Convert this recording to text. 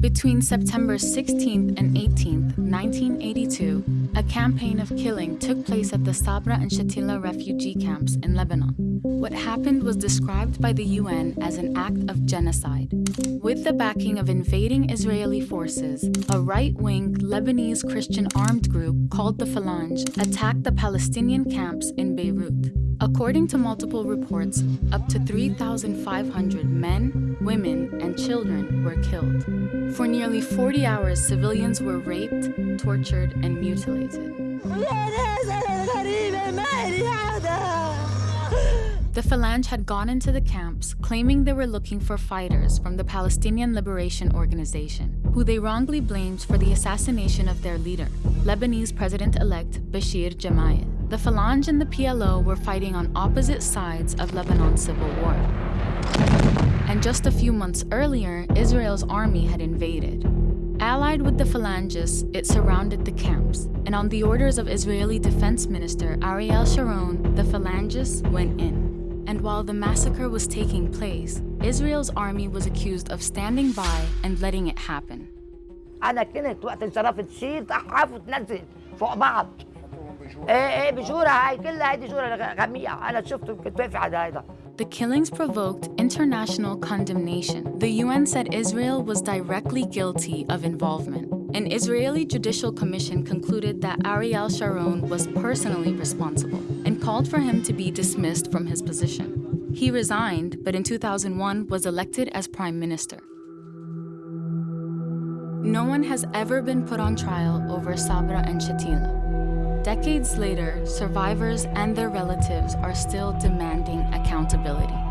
Between September 16th and 18th, 1982, a campaign of killing took place at the Sabra and Shatila refugee camps in Lebanon. What happened was described by the UN as an act of genocide. With the backing of invading Israeli forces, a right-wing Lebanese Christian armed group called the Phalange attacked the Palestinian camps in Beirut. According to multiple reports, up to 3,500 men, women, children were killed. For nearly 40 hours, civilians were raped, tortured, and mutilated. The Phalange had gone into the camps, claiming they were looking for fighters from the Palestinian Liberation Organization, who they wrongly blamed for the assassination of their leader, Lebanese President-elect Bashir Gemayel. The Phalange and the PLO were fighting on opposite sides of Lebanon's civil war And just a few months earlier, Israel's army had invaded. Allied with the Phalangists, it surrounded the camps, and on the orders of Israeli Defense Minister Ariel Sharon, the Phalangists went in. And while the massacre was taking place, Israel's army was accused of standing by and letting it happen. انا كنت وقت انصرفت تشيل تحف وتنزل فوق بعض ايه ايه بجوره هاي كلها هيدي جوره غميقه انا شفته كنت واقفه على هيدا the killings provoked international condemnation. The UN said Israel was directly guilty of involvement. An Israeli judicial commission concluded that Ariel Sharon was personally responsible and called for him to be dismissed from his position. He resigned, but in 2001 was elected as prime minister. No one has ever been put on trial over Sabra and Shatila. Decades later, survivors and their relatives are still demanding accountability.